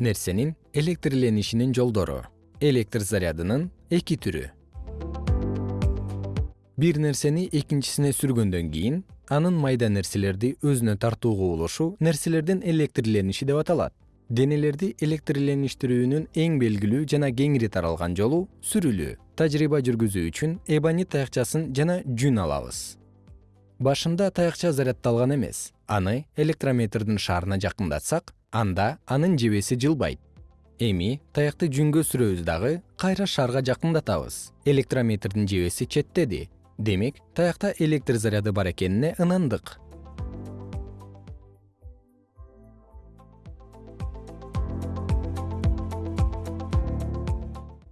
нерсенин электрленишинин жолдору электр зарядынын эки түрү. Бир нерсени экинчисине сүргөндөн кийин анын майда нерселерди өзүнө тартуу кубулушу нерселердин электрлениши деп аталат. Денелерди электрлеништирүүнүн эң белгилүү жана кеңири таралган жолу сүрүлүү тажрыйба жүргүзүү үчүн эбонит таякчасын жана жүн алабыз. Башында таякча заряддалган эмес аны электрометрдин шаарына жакындатсак анда анын жебеси жылбайт. Эми таякты жүнгө сүрөбүз дагы кайра шаарга жакындатабыз. Электрометрдин жебеси четтеди демек таякта электр заряды бар экенине ынандык.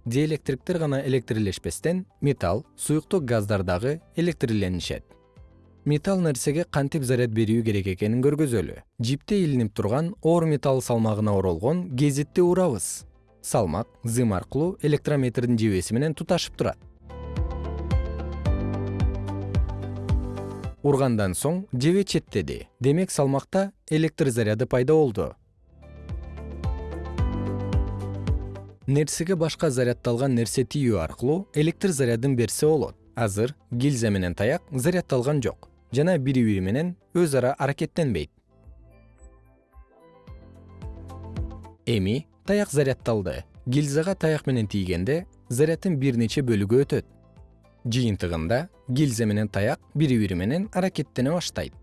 Диэлектриктер гана электрлешпестен металл суюктук газдар дагы электрленишет металл нерсеге кантип заряд берүү керек экенин көргөзөлү. Жипте илинип турган оор металл салмагына оролгон гезитти урабыз салмак зым аркылуу электрометрдин жебеси менен туташып турат. Ургандан соң жебе четтеди. Демек салмакта электр заряды пайда болду. Нерсеге башка заряддалган нерсе тийүү аркылуу электр зарядын берсе болот азыр гильза менен таяк заряддалган жок жана бири бири менен өз ара аракеттенбейт. Эми таяк заряддалды гильзага таяк менен тийгенде заряддын бир нече бөлүгү өтөт. Жыйынтыгында гильза менен таяк бири бири менен аракеттене баштайт.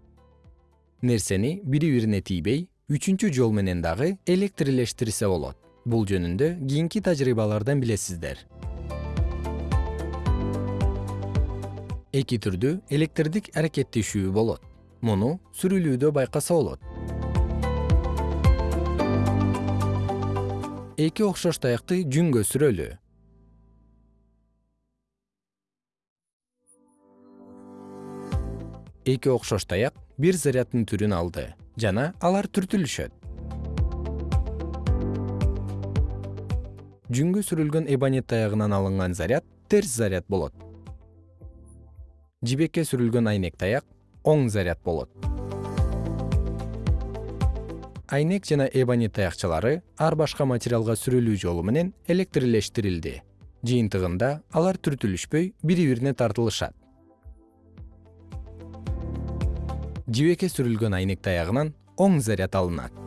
Нерсени бири бирине тийбей үчүнчү жол менен дагы электрлештирсе болот. Бул жөнүндө кийинки тажрыйбалардан билесиздер эки түрдүү электрдик аракеттешүү болот. Муну сүрүлүүдө байкаса болот. Эки окшош таякты жүнгө сүрөлү. Эки окшош таяк бир заряддын түрүн алды жана алар түртүлүшөт. Жүнгө сүрүлгөн эбонит таягынан алынган заряд терс заряд болот жибекке сүрүлгөн айнек таяк оң заряд болот. Айнек жана эбонит таякчалары ар башка материалга сүрүлүү жолу менен электрлештирилди жыйынтыгында алар түртүлүшпөй бири бирине тартылышат. Жибекке сүрүлгөн айнек таягынан оң заряд алынат